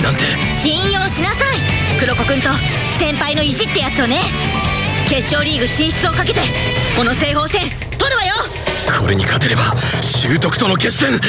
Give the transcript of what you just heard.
ンなんて。信用しなさい。黒子くんと先輩の意地ってやつをね。決勝リーグ進出をかけてこの西方戦取るわよ。これに勝てれば習得との決戦。うっ